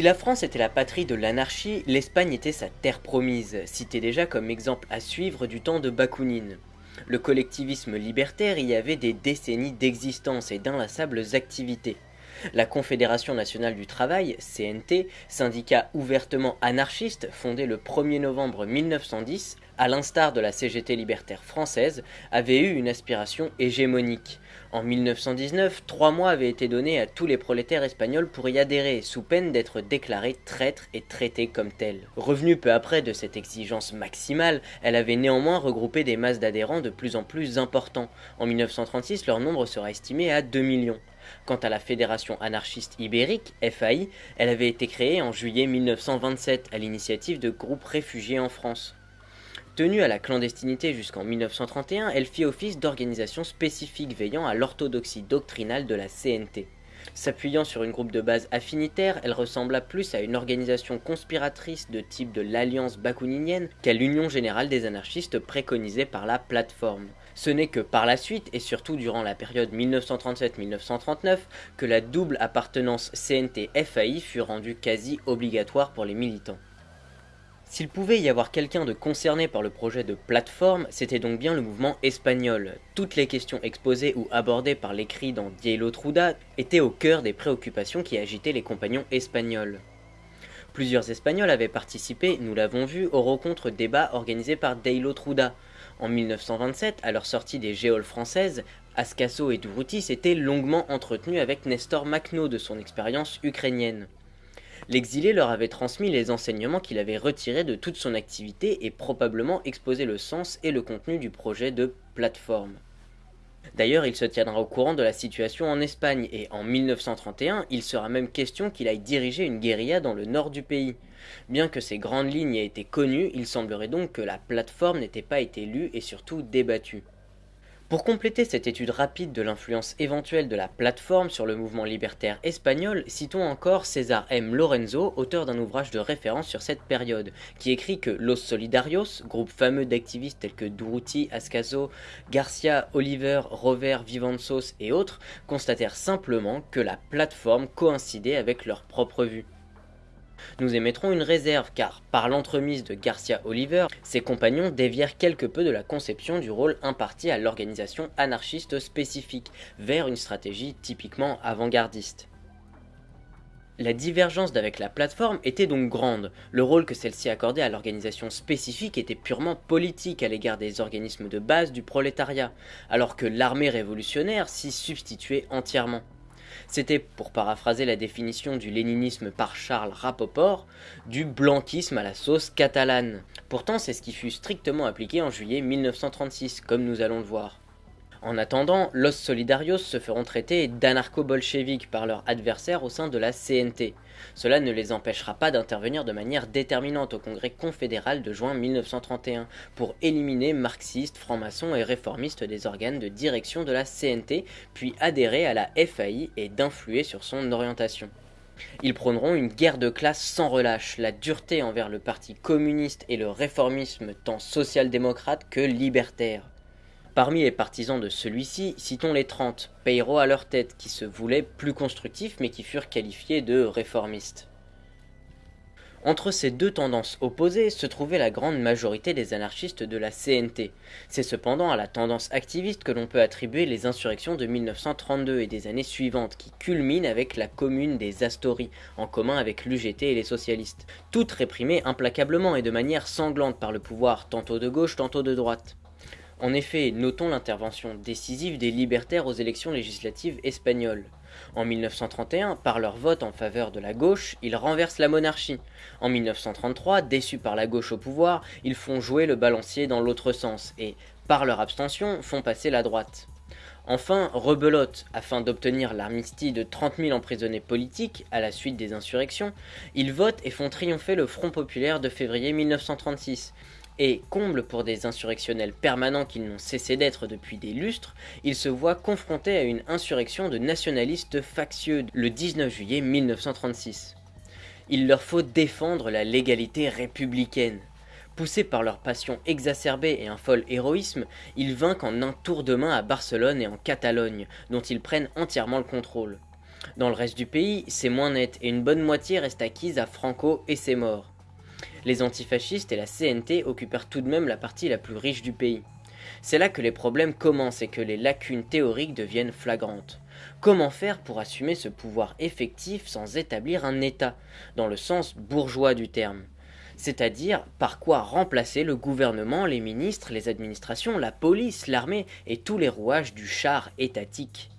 Si la France était la patrie de l'anarchie, l'Espagne était sa terre promise, citée déjà comme exemple à suivre du temps de Bakounine. Le collectivisme libertaire y avait des décennies d'existence et d'inlassables activités. La Confédération nationale du travail, CNT, syndicat ouvertement anarchiste fondé le 1er novembre 1910, à l'instar de la CGT libertaire française, avait eu une aspiration hégémonique. En 1919, trois mois avaient été donnés à tous les prolétaires espagnols pour y adhérer, sous peine d'être déclarés traîtres et traités comme tels. Revenue peu après de cette exigence maximale, elle avait néanmoins regroupé des masses d'adhérents de plus en plus importants. En 1936, leur nombre sera estimé à 2 millions. Quant à la Fédération anarchiste ibérique, FAI, elle avait été créée en juillet 1927 à l'initiative de groupes réfugiés en France. Tenue à la clandestinité jusqu'en 1931, elle fit office d'organisation spécifique veillant à l'orthodoxie doctrinale de la CNT. S'appuyant sur une groupe de base affinitaire, elle ressembla plus à une organisation conspiratrice de type de l'Alliance bakouninienne qu'à l'Union générale des anarchistes préconisée par la plateforme. Ce n'est que par la suite, et surtout durant la période 1937-1939, que la double appartenance CNT-FAI fut rendue quasi obligatoire pour les militants. S'il pouvait y avoir quelqu'un de concerné par le projet de plateforme, c'était donc bien le mouvement espagnol. Toutes les questions exposées ou abordées par l'écrit dans Dielo Truda étaient au cœur des préoccupations qui agitaient les compagnons espagnols. Plusieurs Espagnols avaient participé, nous l'avons vu, aux rencontres débats organisées par Deilo Truda. En 1927, à leur sortie des géoles françaises, Ascaso et Durruti s'étaient longuement entretenus avec Nestor Makhno de son expérience ukrainienne. L'exilé leur avait transmis les enseignements qu'il avait retirés de toute son activité et probablement exposé le sens et le contenu du projet de plateforme. D'ailleurs, il se tiendra au courant de la situation en Espagne et en 1931, il sera même question qu'il aille diriger une guérilla dans le nord du pays. Bien que ces grandes lignes aient été connues, il semblerait donc que la plateforme n'était pas été lue et surtout débattue. Pour compléter cette étude rapide de l'influence éventuelle de la plateforme sur le mouvement libertaire espagnol, citons encore César M. Lorenzo, auteur d'un ouvrage de référence sur cette période, qui écrit que Los Solidarios, groupe fameux d'activistes tels que Durruti, Ascaso, Garcia, Oliver, Rover, Vivanzos et autres, constatèrent simplement que la plateforme coïncidait avec leur propre vue. Nous émettrons une réserve car, par l'entremise de Garcia Oliver, ses compagnons dévièrent quelque peu de la conception du rôle imparti à l'organisation anarchiste spécifique, vers une stratégie typiquement avant-gardiste. La divergence d'avec la plateforme était donc grande. Le rôle que celle-ci accordait à l'organisation spécifique était purement politique à l'égard des organismes de base du prolétariat, alors que l'armée révolutionnaire s'y substituait entièrement. C'était, pour paraphraser la définition du léninisme par Charles Rapoport, du blanquisme à la sauce catalane. Pourtant, c'est ce qui fut strictement appliqué en juillet 1936, comme nous allons le voir. En attendant, Los Solidarios se feront traiter d'anarcho-bolcheviques par leurs adversaires au sein de la CNT. Cela ne les empêchera pas d'intervenir de manière déterminante au congrès confédéral de juin 1931 pour éliminer marxistes, francs-maçons et réformistes des organes de direction de la CNT, puis adhérer à la FAI et d'influer sur son orientation. Ils prôneront une guerre de classe sans relâche, la dureté envers le parti communiste et le réformisme tant social-démocrate que libertaire. Parmi les partisans de celui-ci, citons les 30, Peiro à leur tête, qui se voulaient plus constructifs mais qui furent qualifiés de réformistes. Entre ces deux tendances opposées se trouvait la grande majorité des anarchistes de la CNT. C'est cependant à la tendance activiste que l'on peut attribuer les insurrections de 1932 et des années suivantes, qui culminent avec la commune des Astories, en commun avec l'UGT et les socialistes, toutes réprimées implacablement et de manière sanglante par le pouvoir tantôt de gauche, tantôt de droite. En effet, notons l'intervention décisive des libertaires aux élections législatives espagnoles. En 1931, par leur vote en faveur de la gauche, ils renversent la monarchie. En 1933, déçus par la gauche au pouvoir, ils font jouer le balancier dans l'autre sens et, par leur abstention, font passer la droite. Enfin, rebelote, afin d'obtenir l'armistice de 30 000 emprisonnés politiques à la suite des insurrections, ils votent et font triompher le Front populaire de février 1936, et, comble pour des insurrectionnels permanents qui n'ont cessé d'être depuis des lustres, ils se voient confrontés à une insurrection de nationalistes factieux le 19 juillet 1936. Il leur faut défendre la légalité républicaine. Poussés par leur passion exacerbée et un fol héroïsme, ils vainquent en un tour de main à Barcelone et en Catalogne, dont ils prennent entièrement le contrôle. Dans le reste du pays, c'est moins net et une bonne moitié reste acquise à Franco et ses morts. Les antifascistes et la CNT occupèrent tout de même la partie la plus riche du pays. C'est là que les problèmes commencent et que les lacunes théoriques deviennent flagrantes. Comment faire pour assumer ce pouvoir effectif sans établir un État, dans le sens bourgeois du terme? C'est-à-dire par quoi remplacer le gouvernement, les ministres, les administrations, la police, l'armée et tous les rouages du char étatique?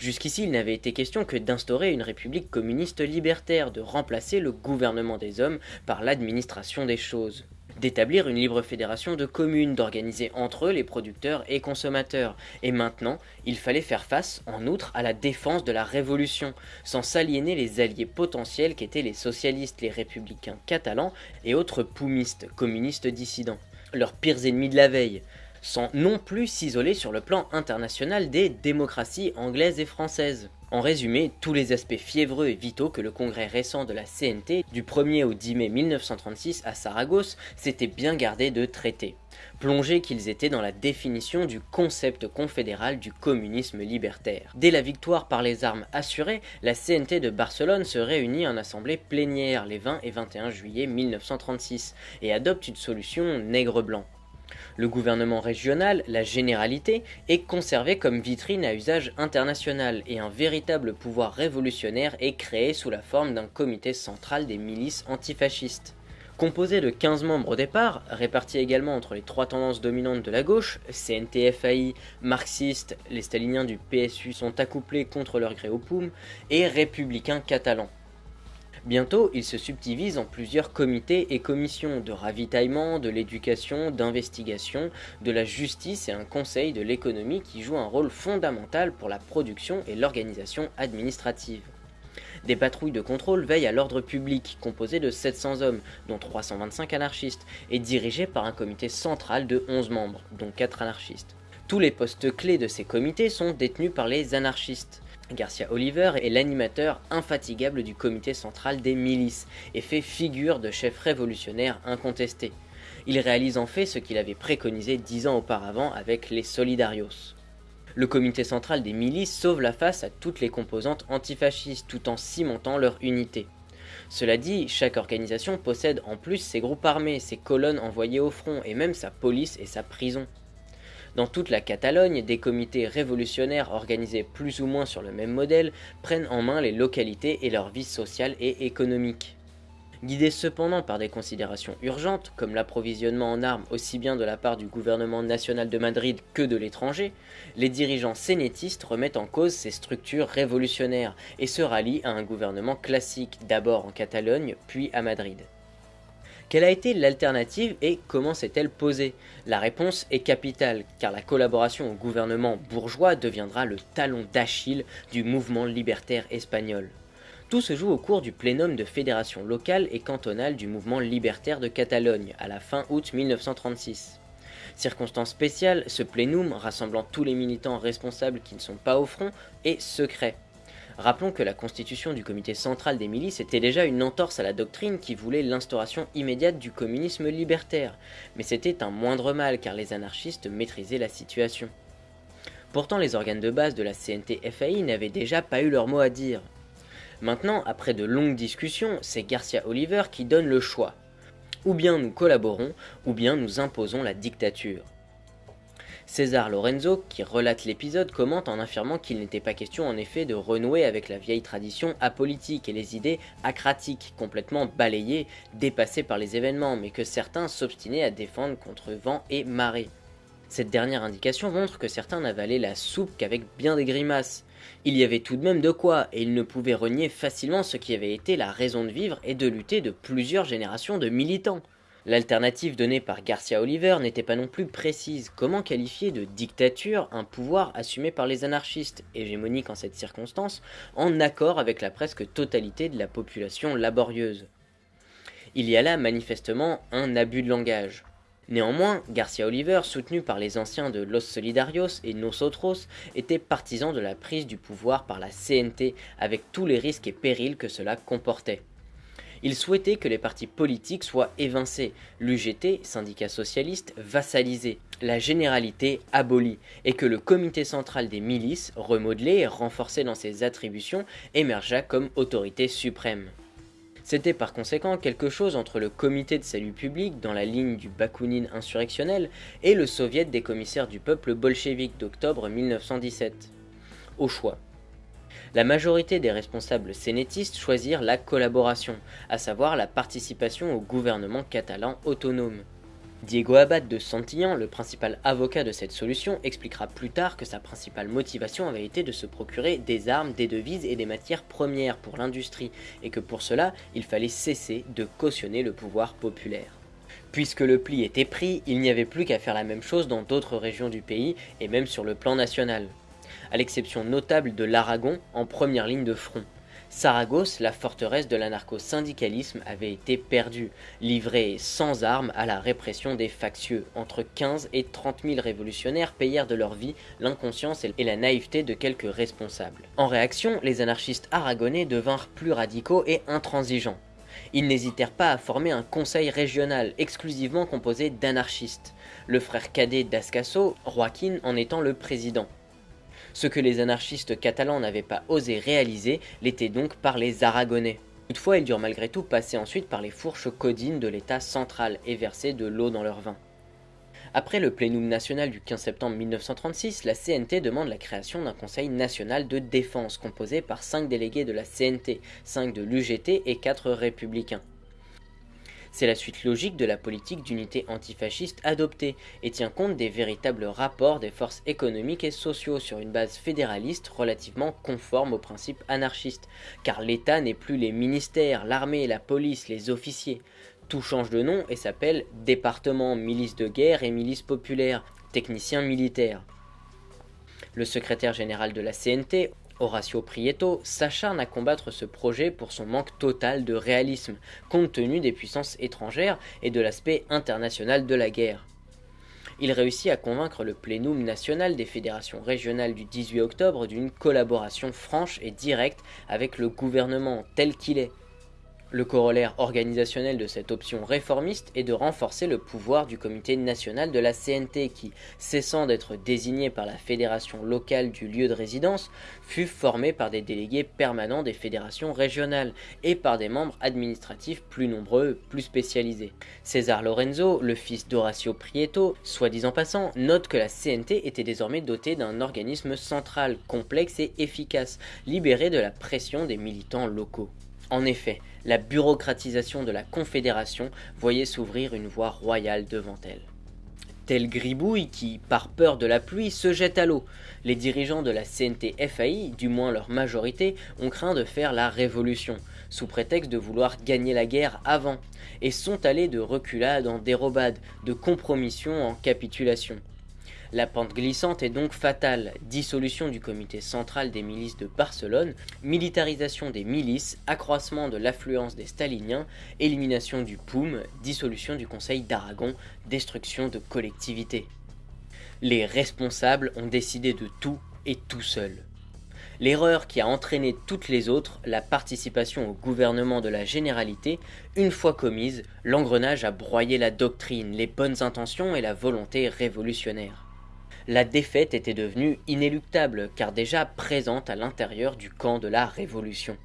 Jusqu'ici, il n'avait été question que d'instaurer une république communiste libertaire, de remplacer le gouvernement des hommes par l'administration des choses d'établir une libre fédération de communes, d'organiser entre eux les producteurs et consommateurs. Et maintenant, il fallait faire face, en outre, à la défense de la révolution, sans s'aliéner les alliés potentiels qu'étaient les socialistes, les républicains catalans et autres poumistes, communistes dissidents, leurs pires ennemis de la veille, sans non plus s'isoler sur le plan international des démocraties anglaises et françaises. En résumé, tous les aspects fiévreux et vitaux que le congrès récent de la CNT du 1er au 10 mai 1936 à Saragosse s'était bien gardé de traiter, plongés qu'ils étaient dans la définition du concept confédéral du communisme libertaire. Dès la victoire par les armes assurées, la CNT de Barcelone se réunit en assemblée plénière les 20 et 21 juillet 1936 et adopte une solution nègre-blanc. Le gouvernement régional, la généralité, est conservé comme vitrine à usage international et un véritable pouvoir révolutionnaire est créé sous la forme d'un comité central des milices antifascistes. Composé de 15 membres au départ, répartis également entre les trois tendances dominantes de la gauche, CNTFAI, marxistes, les staliniens du PSU sont accouplés contre leur gré au POUM, et républicains catalans. Bientôt, il se subdivise en plusieurs comités et commissions de ravitaillement, de l'éducation, d'investigation, de la justice et un conseil de l'économie qui joue un rôle fondamental pour la production et l'organisation administrative. Des patrouilles de contrôle veillent à l'ordre public, composées de 700 hommes, dont 325 anarchistes, et dirigées par un comité central de 11 membres, dont 4 anarchistes. Tous les postes clés de ces comités sont détenus par les anarchistes. Garcia Oliver est l'animateur infatigable du comité central des milices et fait figure de chef révolutionnaire incontesté. Il réalise en fait ce qu'il avait préconisé dix ans auparavant avec les Solidarios. Le comité central des milices sauve la face à toutes les composantes antifascistes tout en cimentant leur unité. Cela dit, chaque organisation possède en plus ses groupes armés, ses colonnes envoyées au front et même sa police et sa prison. Dans toute la Catalogne, des comités révolutionnaires organisés plus ou moins sur le même modèle prennent en main les localités et leur vie sociale et économique. Guidés cependant par des considérations urgentes, comme l'approvisionnement en armes aussi bien de la part du gouvernement national de Madrid que de l'étranger, les dirigeants sénétistes remettent en cause ces structures révolutionnaires et se rallient à un gouvernement classique, d'abord en Catalogne, puis à Madrid. Quelle a été l'alternative et comment s'est-elle posée? La réponse est capitale, car la collaboration au gouvernement bourgeois deviendra le talon d'Achille du mouvement libertaire espagnol. Tout se joue au cours du plénum de fédération locale et cantonale du mouvement libertaire de Catalogne, à la fin août 1936. Circonstance spéciale, ce plénum, rassemblant tous les militants responsables qui ne sont pas au front, est secret. Rappelons que la constitution du comité central des milices était déjà une entorse à la doctrine qui voulait l'instauration immédiate du communisme libertaire, mais c'était un moindre mal car les anarchistes maîtrisaient la situation. Pourtant les organes de base de la CNT-FAI n'avaient déjà pas eu leur mot à dire. Maintenant, après de longues discussions, c'est Garcia Oliver qui donne le choix. Ou bien nous collaborons, ou bien nous imposons la dictature. César Lorenzo, qui relate l'épisode, commente en affirmant qu'il n'était pas question en effet de renouer avec la vieille tradition apolitique et les idées acratiques, complètement balayées, dépassées par les événements, mais que certains s'obstinaient à défendre contre vent et marée. Cette dernière indication montre que certains n'avalaient la soupe qu'avec bien des grimaces. Il y avait tout de même de quoi, et ils ne pouvaient renier facilement ce qui avait été la raison de vivre et de lutter de plusieurs générations de militants. L'alternative donnée par Garcia Oliver n'était pas non plus précise. Comment qualifier de dictature un pouvoir assumé par les anarchistes, hégémonique en cette circonstance, en accord avec la presque totalité de la population laborieuse Il y a là manifestement un abus de langage. Néanmoins, Garcia Oliver, soutenu par les anciens de Los Solidarios et Nosotros, était partisan de la prise du pouvoir par la CNT avec tous les risques et périls que cela comportait. Il souhaitait que les partis politiques soient évincés, l'UGT, syndicat socialiste, vassalisé, la généralité abolie, et que le comité central des milices, remodelé et renforcé dans ses attributions, émergea comme autorité suprême. C'était par conséquent quelque chose entre le comité de salut public dans la ligne du Bakounine insurrectionnel et le soviet des commissaires du peuple bolchevique d'octobre 1917. Au choix. La majorité des responsables sénétistes choisirent la collaboration, à savoir la participation au gouvernement catalan autonome. Diego Abad de Santillán, le principal avocat de cette solution, expliquera plus tard que sa principale motivation avait été de se procurer des armes, des devises et des matières premières pour l'industrie, et que pour cela, il fallait cesser de cautionner le pouvoir populaire. Puisque le pli était pris, il n'y avait plus qu'à faire la même chose dans d'autres régions du pays, et même sur le plan national. À l'exception notable de l'Aragon, en première ligne de front. Saragosse, la forteresse de l'anarcho-syndicalisme, avait été perdue, livrée sans armes à la répression des factieux. Entre 15 et 30 000 révolutionnaires payèrent de leur vie l'inconscience et la naïveté de quelques responsables. En réaction, les anarchistes aragonais devinrent plus radicaux et intransigeants. Ils n'hésitèrent pas à former un conseil régional exclusivement composé d'anarchistes, le frère cadet d'Ascaso, Joaquin en étant le président. Ce que les anarchistes catalans n'avaient pas osé réaliser l'était donc par les Aragonais. Toutefois, ils durent malgré tout passer ensuite par les fourches codines de l'État central et verser de l'eau dans leur vin. Après le plénum national du 15 septembre 1936, la CNT demande la création d'un conseil national de défense composé par 5 délégués de la CNT, 5 de l'UGT et 4 républicains. C'est la suite logique de la politique d'unité antifasciste adoptée et tient compte des véritables rapports des forces économiques et sociaux sur une base fédéraliste relativement conforme aux principes anarchistes, car l'État n'est plus les ministères, l'armée, la police, les officiers. Tout change de nom et s'appelle département, milice de guerre et milice populaire, technicien militaire. Le secrétaire général de la CNT, Horacio Prieto s'acharne à combattre ce projet pour son manque total de réalisme, compte tenu des puissances étrangères et de l'aspect international de la guerre. Il réussit à convaincre le plénum national des fédérations régionales du 18 octobre d'une collaboration franche et directe avec le gouvernement tel qu'il est, le corollaire organisationnel de cette option réformiste est de renforcer le pouvoir du comité national de la CNT qui, cessant d'être désigné par la fédération locale du lieu de résidence, fut formé par des délégués permanents des fédérations régionales et par des membres administratifs plus nombreux, plus spécialisés. César Lorenzo, le fils d'Horacio Prieto, soit disant passant, note que la CNT était désormais dotée d'un organisme central, complexe et efficace, libéré de la pression des militants locaux. En effet, la bureaucratisation de la Confédération voyait s'ouvrir une voie royale devant elle. Tel Gribouille qui, par peur de la pluie, se jette à l'eau. Les dirigeants de la CNT-FAI, du moins leur majorité, ont craint de faire la révolution, sous prétexte de vouloir gagner la guerre avant, et sont allés de reculade en dérobade, de compromission en capitulation. La pente glissante est donc fatale. Dissolution du comité central des milices de Barcelone, militarisation des milices, accroissement de l'affluence des staliniens, élimination du POUM, dissolution du Conseil d'Aragon, destruction de collectivités. Les responsables ont décidé de tout et tout seuls. L'erreur qui a entraîné toutes les autres, la participation au gouvernement de la généralité, une fois commise, l'engrenage a broyé la doctrine, les bonnes intentions et la volonté révolutionnaire la défaite était devenue inéluctable car déjà présente à l'intérieur du camp de la Révolution.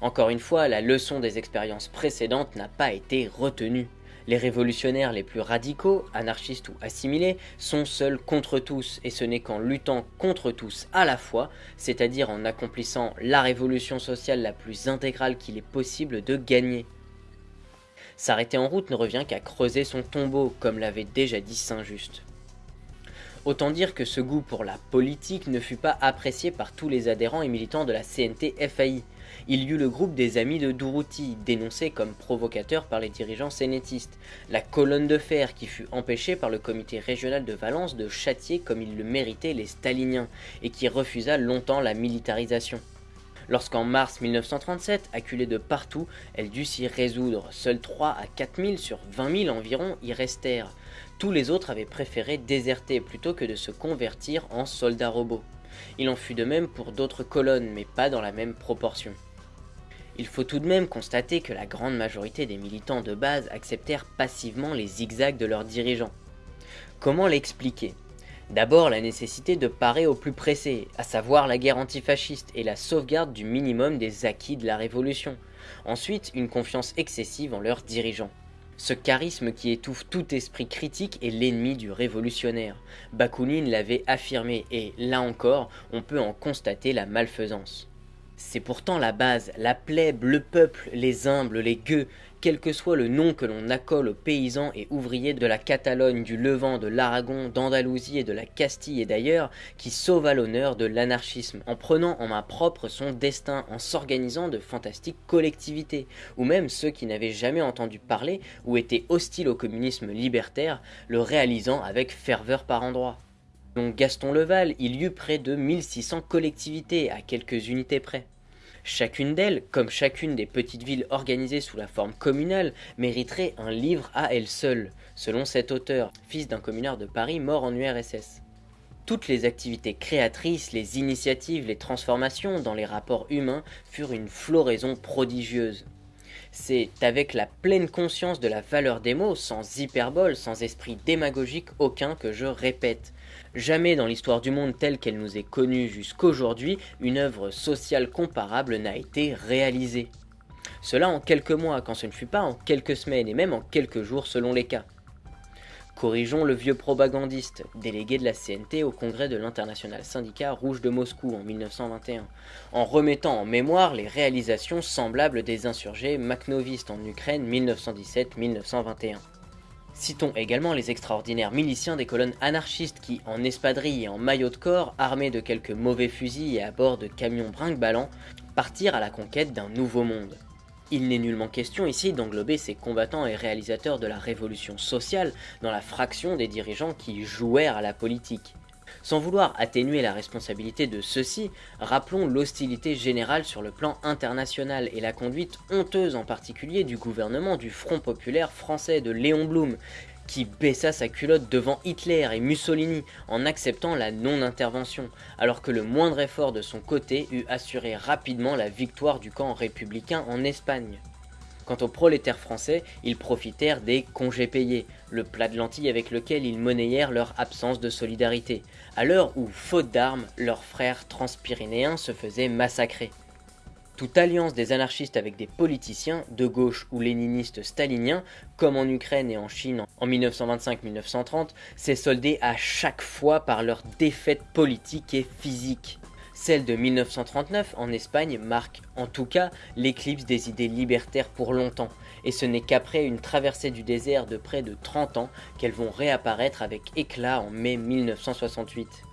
Encore une fois, la leçon des expériences précédentes n'a pas été retenue. Les révolutionnaires les plus radicaux, anarchistes ou assimilés, sont seuls contre tous, et ce n'est qu'en luttant contre tous à la fois, c'est-à-dire en accomplissant la révolution sociale la plus intégrale qu'il est possible de gagner. S'arrêter en route ne revient qu'à creuser son tombeau, comme l'avait déjà dit Saint-Just. Autant dire que ce goût pour la politique ne fut pas apprécié par tous les adhérents et militants de la CNT-FAI. Il y eut le groupe des Amis de Duruti, dénoncé comme provocateur par les dirigeants sénétistes, la colonne de fer qui fut empêchée par le comité régional de Valence de châtier comme ils le méritaient les staliniens, et qui refusa longtemps la militarisation. Lorsqu'en mars 1937, acculée de partout, elle dut s'y résoudre, seuls 3 à 4 000 sur 20 000 environ y restèrent. Tous les autres avaient préféré déserter plutôt que de se convertir en soldats robots. Il en fut de même pour d'autres colonnes, mais pas dans la même proportion. Il faut tout de même constater que la grande majorité des militants de base acceptèrent passivement les zigzags de leurs dirigeants. Comment l'expliquer? D'abord la nécessité de parer au plus pressé, à savoir la guerre antifasciste et la sauvegarde du minimum des acquis de la Révolution. Ensuite, une confiance excessive en leurs dirigeants. Ce charisme qui étouffe tout esprit critique est l'ennemi du révolutionnaire. Bakounine l'avait affirmé et, là encore, on peut en constater la malfaisance. C'est pourtant la base, la plèbe, le peuple, les humbles, les gueux, quel que soit le nom que l'on accole aux paysans et ouvriers de la Catalogne, du Levant, de l'Aragon, d'Andalousie et de la Castille et d'ailleurs, qui sauvent à l'honneur de l'anarchisme, en prenant en main propre son destin, en s'organisant de fantastiques collectivités, ou même ceux qui n'avaient jamais entendu parler ou étaient hostiles au communisme libertaire, le réalisant avec ferveur par endroits. Donc Gaston Leval, il y eut près de 1600 collectivités, à quelques unités près. Chacune d'elles, comme chacune des petites villes organisées sous la forme communale, mériterait un livre à elle seule, selon cet auteur, fils d'un communard de Paris mort en URSS. Toutes les activités créatrices, les initiatives, les transformations dans les rapports humains furent une floraison prodigieuse. C'est avec la pleine conscience de la valeur des mots, sans hyperbole, sans esprit démagogique aucun que je répète. Jamais dans l'histoire du monde telle qu'elle nous est connue jusqu'aujourd'hui, une œuvre sociale comparable n'a été réalisée. Cela en quelques mois, quand ce ne fut pas en quelques semaines et même en quelques jours selon les cas. Corrigeons le vieux propagandiste, délégué de la CNT au congrès de l'international syndicat rouge de Moscou en 1921, en remettant en mémoire les réalisations semblables des insurgés makhnovistes en Ukraine 1917-1921. Citons également les extraordinaires miliciens des colonnes anarchistes qui, en espadrille et en maillot de corps, armés de quelques mauvais fusils et à bord de camions brinque-ballants, partirent à la conquête d'un nouveau monde. Il n'est nullement question ici d'englober ces combattants et réalisateurs de la révolution sociale dans la fraction des dirigeants qui jouèrent à la politique. Sans vouloir atténuer la responsabilité de ceux-ci, rappelons l'hostilité générale sur le plan international et la conduite honteuse en particulier du gouvernement du Front Populaire français de Léon Blum, qui baissa sa culotte devant Hitler et Mussolini en acceptant la non-intervention, alors que le moindre effort de son côté eût assuré rapidement la victoire du camp républicain en Espagne. Quant aux prolétaires français, ils profitèrent des congés payés, le plat de lentilles avec lequel ils monnayèrent leur absence de solidarité, à l'heure où, faute d'armes, leurs frères transpyrénéens se faisaient massacrer. Toute alliance des anarchistes avec des politiciens, de gauche ou léninistes staliniens, comme en Ukraine et en Chine en 1925-1930, s'est soldée à chaque fois par leur défaite politique et physique. Celle de 1939 en Espagne marque en tout cas l'éclipse des idées libertaires pour longtemps, et ce n'est qu'après une traversée du désert de près de 30 ans qu'elles vont réapparaître avec éclat en mai 1968.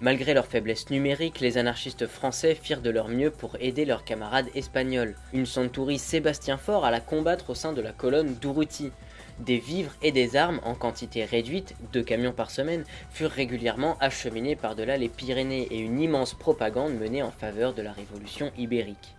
Malgré leur faiblesse numérique, les anarchistes français firent de leur mieux pour aider leurs camarades espagnols. Une centurie Sébastien Faure alla combattre au sein de la colonne d'Urruti. Des vivres et des armes en quantité réduite, deux camions par semaine, furent régulièrement acheminés par-delà les Pyrénées et une immense propagande menée en faveur de la révolution ibérique.